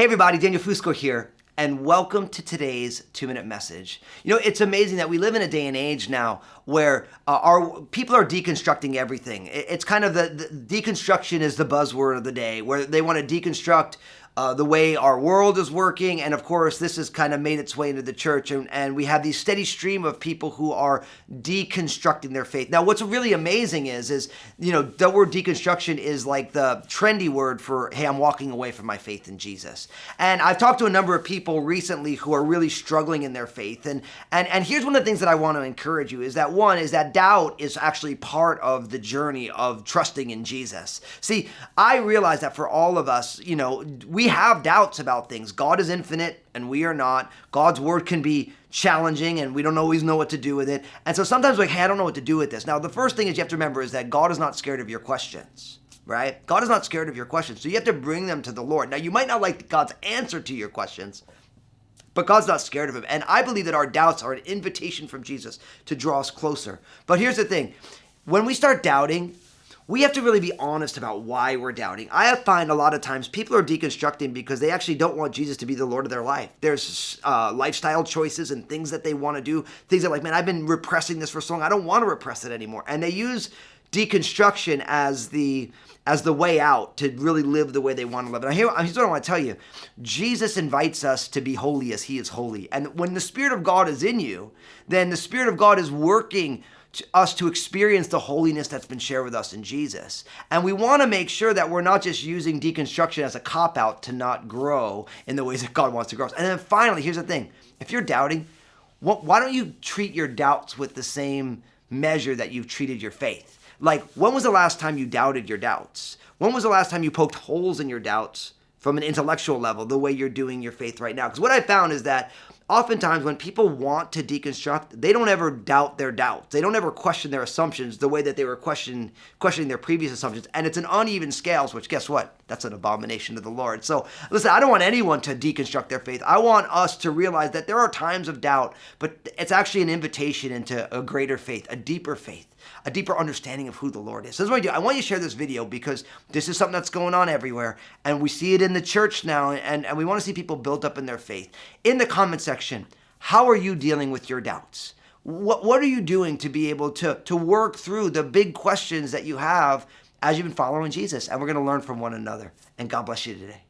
Hey everybody, Daniel Fusco here, and welcome to today's two minute message. You know, it's amazing that we live in a day and age now where uh, our people are deconstructing everything. It's kind of the, the deconstruction is the buzzword of the day, where they want to deconstruct uh, the way our world is working. And of course, this has kind of made its way into the church. And, and we have these steady stream of people who are deconstructing their faith. Now, what's really amazing is, is, you know, the word deconstruction is like the trendy word for, hey, I'm walking away from my faith in Jesus. And I've talked to a number of people recently who are really struggling in their faith. And, and, and here's one of the things that I want to encourage you is that one is that doubt is actually part of the journey of trusting in Jesus. See, I realize that for all of us, you know, we we have doubts about things. God is infinite and we are not. God's word can be challenging and we don't always know what to do with it. And so sometimes like, hey, I don't know what to do with this. Now, the first thing is you have to remember is that God is not scared of your questions, right? God is not scared of your questions. So you have to bring them to the Lord. Now, you might not like God's answer to your questions, but God's not scared of him. And I believe that our doubts are an invitation from Jesus to draw us closer. But here's the thing. When we start doubting, we have to really be honest about why we're doubting. I find a lot of times people are deconstructing because they actually don't want Jesus to be the Lord of their life. There's uh, lifestyle choices and things that they want to do, things that like, man, I've been repressing this for so long, I don't want to repress it anymore. And they use deconstruction as the as the way out to really live the way they want to live. And here, here's what I want to tell you. Jesus invites us to be holy as he is holy. And when the Spirit of God is in you, then the Spirit of God is working to us to experience the holiness that's been shared with us in Jesus. And we want to make sure that we're not just using deconstruction as a cop out to not grow in the ways that God wants to grow. And then finally, here's the thing if you're doubting, why don't you treat your doubts with the same measure that you've treated your faith? Like, when was the last time you doubted your doubts? When was the last time you poked holes in your doubts from an intellectual level, the way you're doing your faith right now? Because what I found is that oftentimes when people want to deconstruct, they don't ever doubt their doubts. They don't ever question their assumptions the way that they were question, questioning their previous assumptions. And it's an uneven scales, which guess what? That's an abomination to the Lord. So listen, I don't want anyone to deconstruct their faith. I want us to realize that there are times of doubt, but it's actually an invitation into a greater faith, a deeper faith a deeper understanding of who the Lord is. So that's what I do. I want you to share this video because this is something that's going on everywhere. And we see it in the church now. And, and we want to see people built up in their faith. In the comment how are you dealing with your doubts? What, what are you doing to be able to, to work through the big questions that you have as you've been following Jesus? And we're going to learn from one another. And God bless you today.